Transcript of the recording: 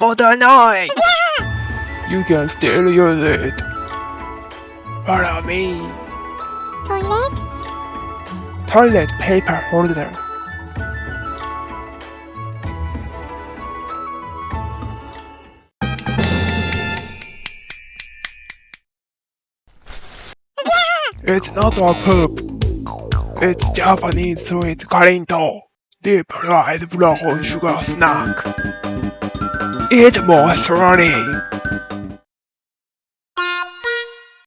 Mottainai! You can still use it. Follow me. toilet, Toilet paper holder. It's not a poop. It's Japanese sweet Karinto. Deep fried brown sugar snack. Eat more slowly.